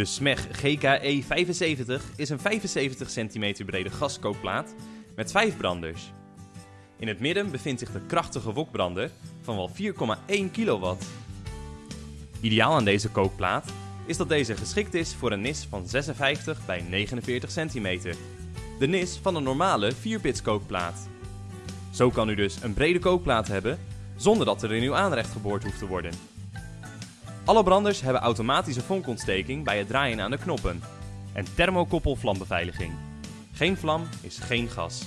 De SMEG GKE75 is een 75 cm brede gaskookplaat met 5 branders. In het midden bevindt zich de krachtige wokbrander van wel 4,1 kW. Ideaal aan deze kookplaat is dat deze geschikt is voor een nis van 56 bij 49 cm. De nis van een normale 4-pits kookplaat. Zo kan u dus een brede kookplaat hebben zonder dat er in uw aanrecht geboord hoeft te worden. Alle branders hebben automatische vonkontsteking bij het draaien aan de knoppen en thermokoppel vlambeveiliging. Geen vlam is geen gas.